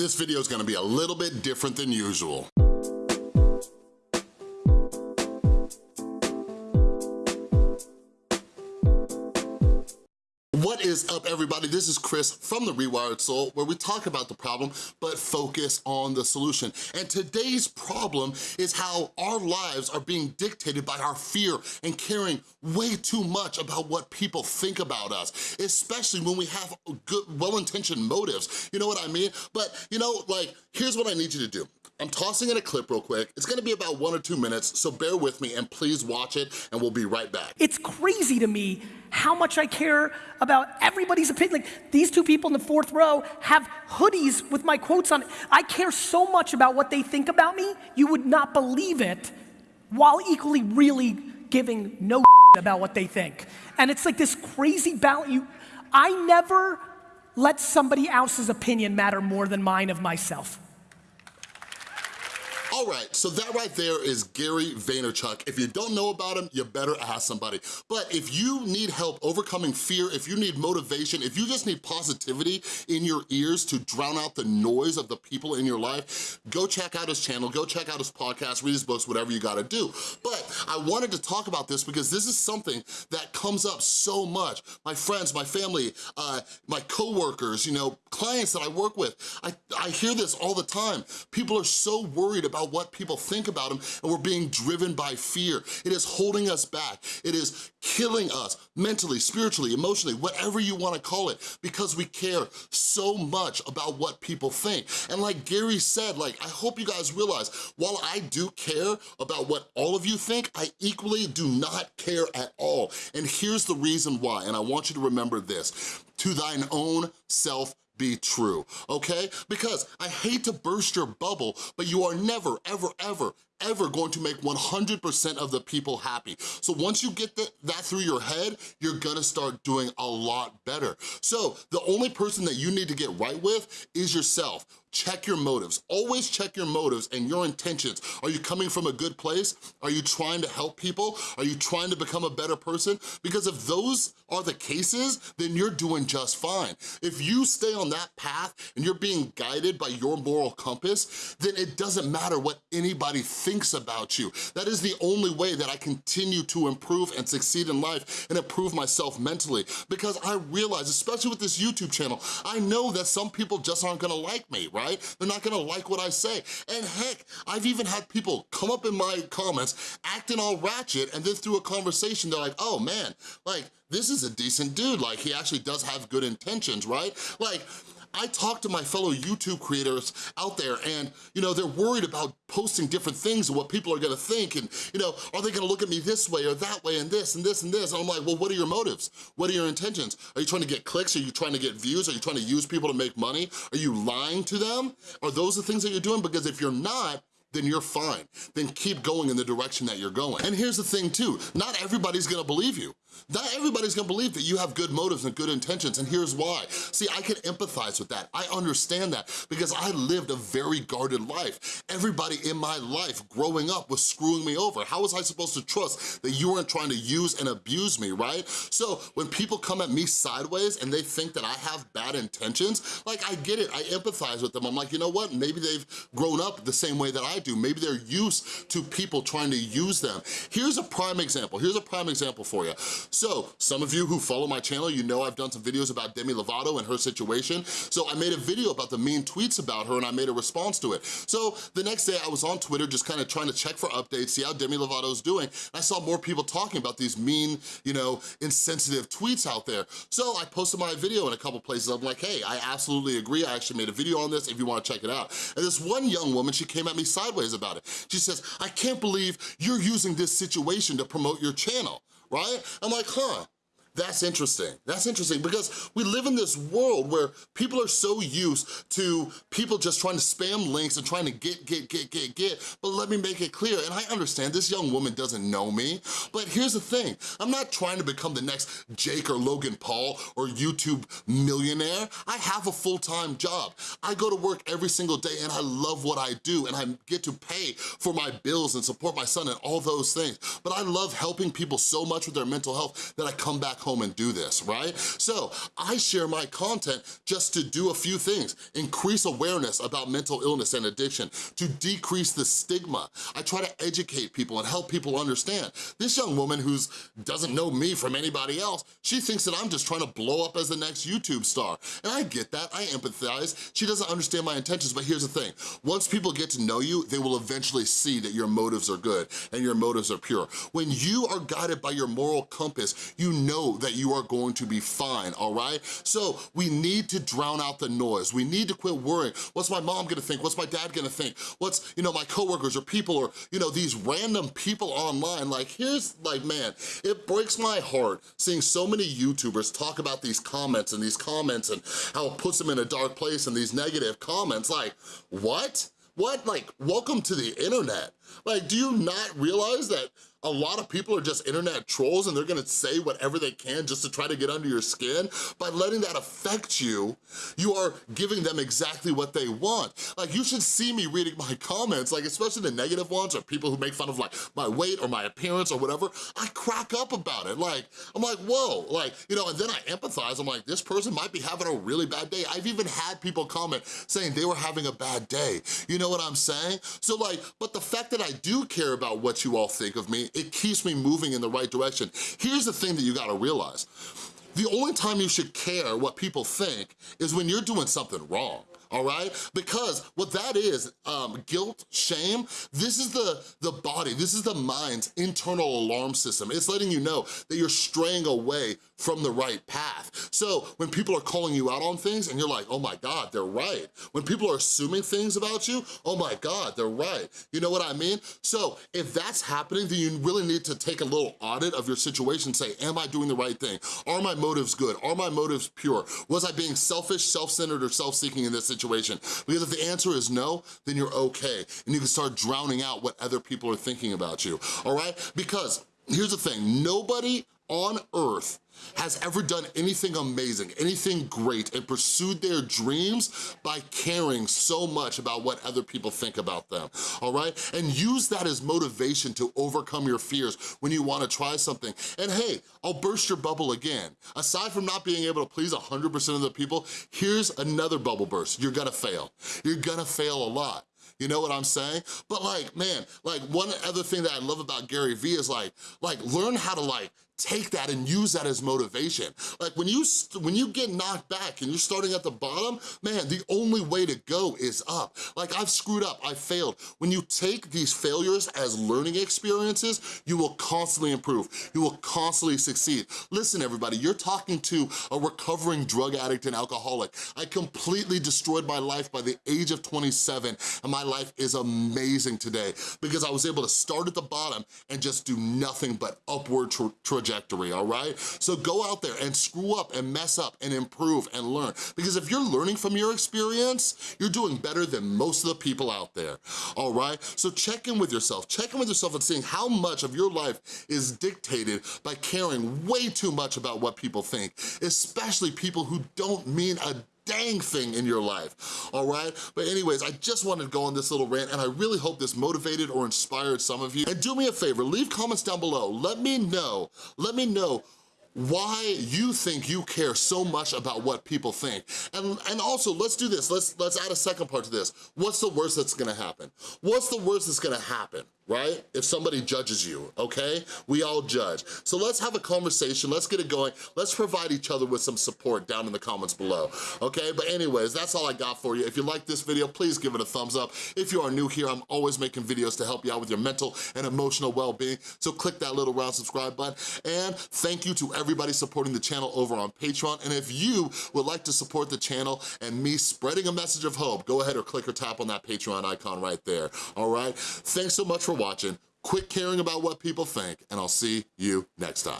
This video is gonna be a little bit different than usual. What is up everybody? This is Chris from The Rewired Soul where we talk about the problem but focus on the solution. And today's problem is how our lives are being dictated by our fear and caring way too much about what people think about us, especially when we have good, well-intentioned motives. You know what I mean? But you know, like, here's what I need you to do. I'm tossing in a clip real quick. It's gonna be about one or two minutes, so bear with me and please watch it and we'll be right back. It's crazy to me how much I care about everybody's opinion. Like these two people in the fourth row have hoodies with my quotes on it. I care so much about what they think about me, you would not believe it, while equally really giving no about what they think. And it's like this crazy balance. You, I never let somebody else's opinion matter more than mine of myself. All right, so that right there is Gary Vaynerchuk. If you don't know about him, you better ask somebody. But if you need help overcoming fear, if you need motivation, if you just need positivity in your ears to drown out the noise of the people in your life, go check out his channel, go check out his podcast, read his books, whatever you gotta do. But I wanted to talk about this because this is something that comes up so much. My friends, my family, uh, my coworkers, you know, clients that I work with, I, I hear this all the time. People are so worried about what people think about them and we're being driven by fear. It is holding us back. It is killing us mentally, spiritually, emotionally, whatever you wanna call it, because we care so much about what people think. And like Gary said, like, I hope you guys realize, while I do care about what all of you think, I equally do not care at all. And here's the reason why, and I want you to remember this. To thine own self be true, okay? Because I hate to burst your bubble, but you are never, ever, ever, ever going to make 100% of the people happy. So once you get that, that through your head, you're gonna start doing a lot better. So the only person that you need to get right with is yourself. Check your motives. Always check your motives and your intentions. Are you coming from a good place? Are you trying to help people? Are you trying to become a better person? Because if those are the cases, then you're doing just fine. If you stay on that path and you're being guided by your moral compass, then it doesn't matter what anybody thinks thinks about you. That is the only way that I continue to improve and succeed in life and improve myself mentally because I realize, especially with this YouTube channel, I know that some people just aren't gonna like me, right? They're not gonna like what I say. And heck, I've even had people come up in my comments acting all ratchet and then through a conversation, they're like, oh man, like, this is a decent dude. Like, he actually does have good intentions, right? Like, I talk to my fellow YouTube creators out there and, you know, they're worried about posting different things and what people are gonna think and, you know, are they gonna look at me this way or that way and this and this and this? And I'm like, well, what are your motives? What are your intentions? Are you trying to get clicks? Are you trying to get views? Are you trying to use people to make money? Are you lying to them? Are those the things that you're doing? Because if you're not, then you're fine. Then keep going in the direction that you're going. And here's the thing too, not everybody's gonna believe you. Not everybody's gonna believe that you have good motives and good intentions, and here's why. See, I can empathize with that. I understand that because I lived a very guarded life. Everybody in my life growing up was screwing me over. How was I supposed to trust that you weren't trying to use and abuse me, right? So when people come at me sideways and they think that I have bad intentions, like I get it, I empathize with them. I'm like, you know what? Maybe they've grown up the same way that I do. Maybe they're used to people trying to use them. Here's a prime example. Here's a prime example for you. So some of you who follow my channel, you know I've done some videos about Demi Lovato and her situation. So I made a video about the mean tweets about her and I made a response to it. So the next day I was on Twitter just kind of trying to check for updates, see how Demi Lovato's doing. I saw more people talking about these mean, you know, insensitive tweets out there. So I posted my video in a couple places. I'm like, hey, I absolutely agree. I actually made a video on this if you wanna check it out. And this one young woman, she came at me sideways about it. She says, I can't believe you're using this situation to promote your channel right? I'm like, huh, that's interesting. That's interesting because we live in this world where people are so used to people just trying to spam links and trying to get, get, get, get, get. But let me make it clear, and I understand this young woman doesn't know me, but here's the thing. I'm not trying to become the next Jake or Logan Paul or YouTube millionaire. I have a full-time job. I go to work every single day and I love what I do and I get to pay for my bills and support my son and all those things. But I love helping people so much with their mental health that I come back home and do this, right? So I share my content just to do a few things, increase awareness about mental illness and addiction, to decrease the stigma. I try to educate people and help people understand. This young woman who doesn't know me from anybody else, she thinks that I'm just trying to blow up as the next YouTube star. And I get that, I empathize. She doesn't understand my intentions, but here's the thing. Once people get to know you, they will eventually see that your motives are good and your motives are pure. When you are guided by your moral compass, you that you are going to be fine, all right? So we need to drown out the noise. We need to quit worrying. What's my mom gonna think? What's my dad gonna think? What's, you know, my coworkers or people or, you know, these random people online. Like, here's, like, man, it breaks my heart seeing so many YouTubers talk about these comments and these comments and how it puts them in a dark place and these negative comments. Like, what? What? Like, welcome to the internet. Like, do you not realize that a lot of people are just internet trolls and they're gonna say whatever they can just to try to get under your skin. By letting that affect you, you are giving them exactly what they want. Like you should see me reading my comments, like especially the negative ones or people who make fun of like my weight or my appearance or whatever, I crack up about it. Like, I'm like, whoa, like, you know, and then I empathize. I'm like, this person might be having a really bad day. I've even had people comment saying they were having a bad day. You know what I'm saying? So like, but the fact that I do care about what you all think of me it keeps me moving in the right direction. Here's the thing that you gotta realize. The only time you should care what people think is when you're doing something wrong all right? Because what that is, um, guilt, shame, this is the, the body, this is the mind's internal alarm system. It's letting you know that you're straying away from the right path. So when people are calling you out on things and you're like, oh my God, they're right. When people are assuming things about you, oh my God, they're right. You know what I mean? So if that's happening, then you really need to take a little audit of your situation, say, am I doing the right thing? Are my motives good? Are my motives pure? Was I being selfish, self-centered, or self-seeking in this situation? Because if the answer is no, then you're okay. And you can start drowning out what other people are thinking about you, all right? Because here's the thing, nobody on earth has ever done anything amazing, anything great, and pursued their dreams by caring so much about what other people think about them, all right? And use that as motivation to overcome your fears when you wanna try something. And hey, I'll burst your bubble again. Aside from not being able to please 100% of the people, here's another bubble burst. You're gonna fail. You're gonna fail a lot. You know what I'm saying? But like, man, like one other thing that I love about Gary Vee is like, like learn how to like take that and use that as motivation. Like when you when you get knocked back and you're starting at the bottom, man, the only way to go is up. Like I've screwed up, I failed. When you take these failures as learning experiences, you will constantly improve. You will constantly succeed. Listen everybody, you're talking to a recovering drug addict and alcoholic. I completely destroyed my life by the age of 27 and my life is amazing today because I was able to start at the bottom and just do nothing but upward tra trajectory trajectory, all right? So go out there and screw up and mess up and improve and learn. Because if you're learning from your experience, you're doing better than most of the people out there, all right? So check in with yourself. Check in with yourself and seeing how much of your life is dictated by caring way too much about what people think, especially people who don't mean a dang thing in your life, all right? But anyways, I just wanted to go on this little rant and I really hope this motivated or inspired some of you. And do me a favor, leave comments down below. Let me know, let me know why you think you care so much about what people think. And, and also, let's do this, let's, let's add a second part to this. What's the worst that's gonna happen? What's the worst that's gonna happen? Right? If somebody judges you, okay? We all judge. So let's have a conversation, let's get it going, let's provide each other with some support down in the comments below, okay? But anyways, that's all I got for you. If you like this video, please give it a thumbs up. If you are new here, I'm always making videos to help you out with your mental and emotional well-being, so click that little round subscribe button. And thank you to everybody supporting the channel over on Patreon. And if you would like to support the channel and me spreading a message of hope, go ahead or click or tap on that Patreon icon right there, all right? Thanks so much for watching, quit caring about what people think, and I'll see you next time.